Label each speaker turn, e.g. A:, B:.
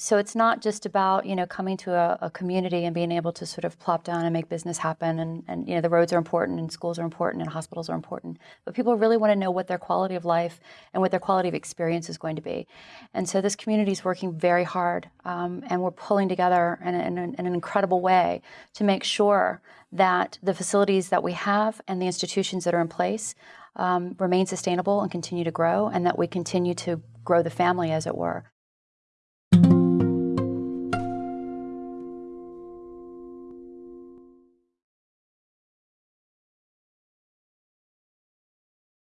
A: so it's not just about you know coming to a, a, community and being able to sort of plop down and make business happen and, and you know the roads are important and schools are important and hospitals are important but people really want to know what their quality of life and what their quality of experience is going to be. And so this community is working very hard um, and we're pulling together in, in, in an incredible way to make sure that the facilities that we have and the institutions that are in place um, remain sustainable and continue to grow and that we continue to grow the family as it were.